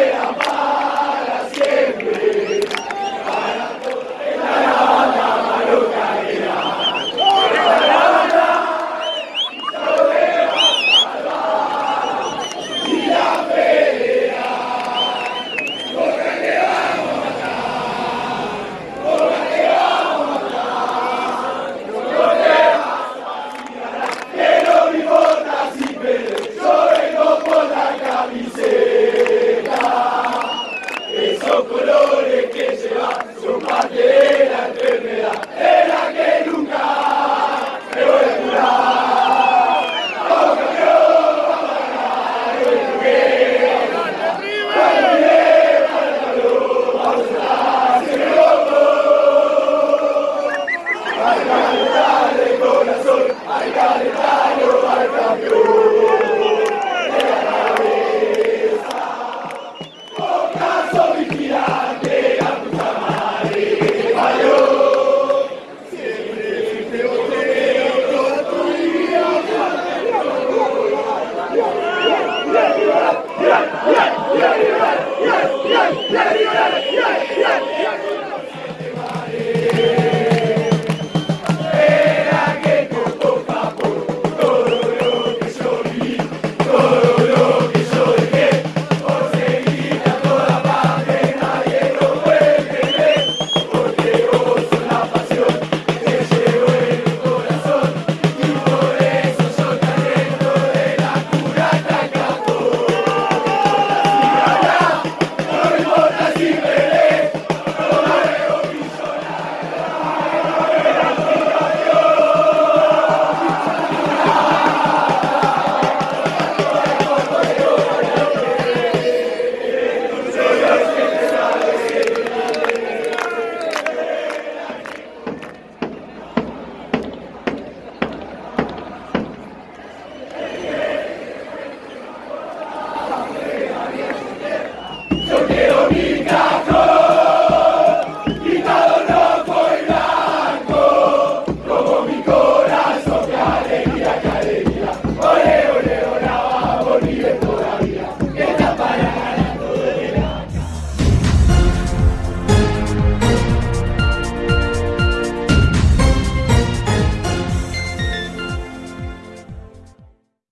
Hey,